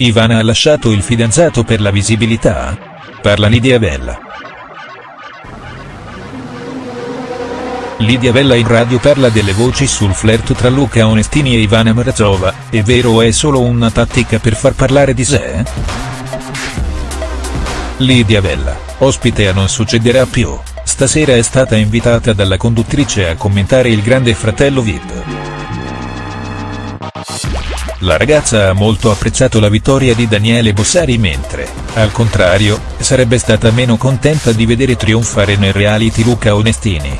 Ivana ha lasciato il fidanzato per la visibilità? Parla Lidia Bella. Lidia Bella in radio parla delle voci sul flirt tra Luca Onestini e Ivana Mrazova, è vero è solo una tattica per far parlare di sé? Lidia Bella, ospite a Non succederà più, stasera è stata invitata dalla conduttrice a commentare il grande fratello Vip. La ragazza ha molto apprezzato la vittoria di Daniele Bossari mentre, al contrario, sarebbe stata meno contenta di vedere trionfare nel reality Luca Onestini.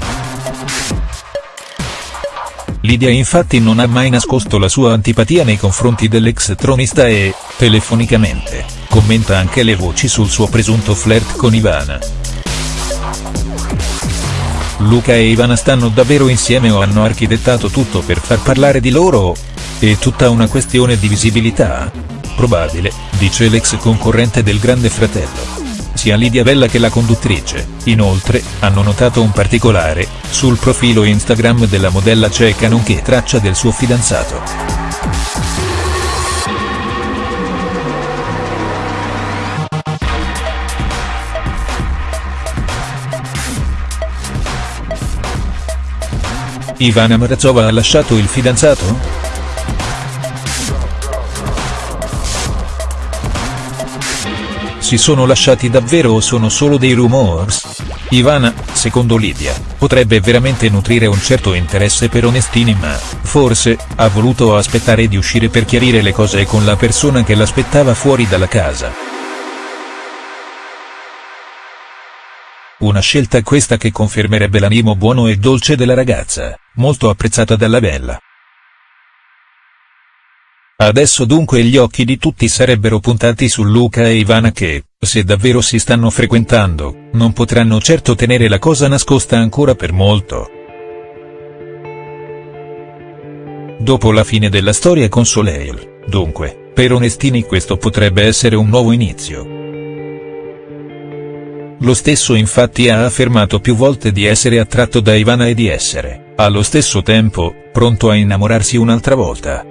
Lidia infatti non ha mai nascosto la sua antipatia nei confronti dell'ex tronista e, telefonicamente, commenta anche le voci sul suo presunto flirt con Ivana. Luca e Ivana stanno davvero insieme o hanno architettato tutto per far parlare di loro? È tutta una questione di visibilità? Probabile, dice l'ex concorrente del Grande Fratello. Sia Lidia Bella che la conduttrice, inoltre, hanno notato un particolare, sul profilo Instagram della modella ceca nonché traccia del suo fidanzato. Ivana Mrazova ha lasciato il fidanzato?. Si sono lasciati davvero o sono solo dei rumors? Ivana, secondo Lidia, potrebbe veramente nutrire un certo interesse per Onestini ma, forse, ha voluto aspettare di uscire per chiarire le cose con la persona che l'aspettava fuori dalla casa. Una scelta questa che confermerebbe l'animo buono e dolce della ragazza, molto apprezzata dalla Bella. Adesso dunque gli occhi di tutti sarebbero puntati su Luca e Ivana che, se davvero si stanno frequentando, non potranno certo tenere la cosa nascosta ancora per molto. Dopo la fine della storia con Soleil, dunque, per Onestini questo potrebbe essere un nuovo inizio. Lo stesso infatti ha affermato più volte di essere attratto da Ivana e di essere, allo stesso tempo, pronto a innamorarsi un'altra volta.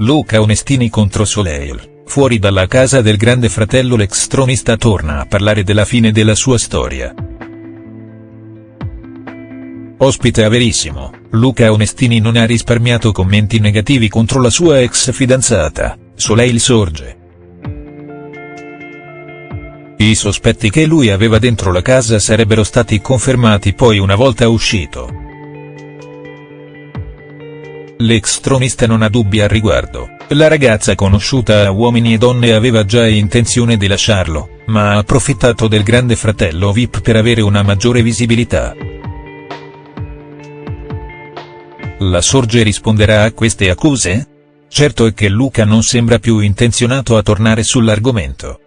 Luca Onestini contro Soleil, fuori dalla casa del grande fratello l'ex tronista torna a parlare della fine della sua storia. Ospite a Verissimo, Luca Onestini non ha risparmiato commenti negativi contro la sua ex fidanzata, Soleil Sorge. I sospetti che lui aveva dentro la casa sarebbero stati confermati poi una volta uscito. L'ex tronista non ha dubbi al riguardo, la ragazza conosciuta a uomini e donne aveva già intenzione di lasciarlo, ma ha approfittato del grande fratello VIP per avere una maggiore visibilità. La Sorge risponderà a queste accuse? Certo è che Luca non sembra più intenzionato a tornare sull'argomento.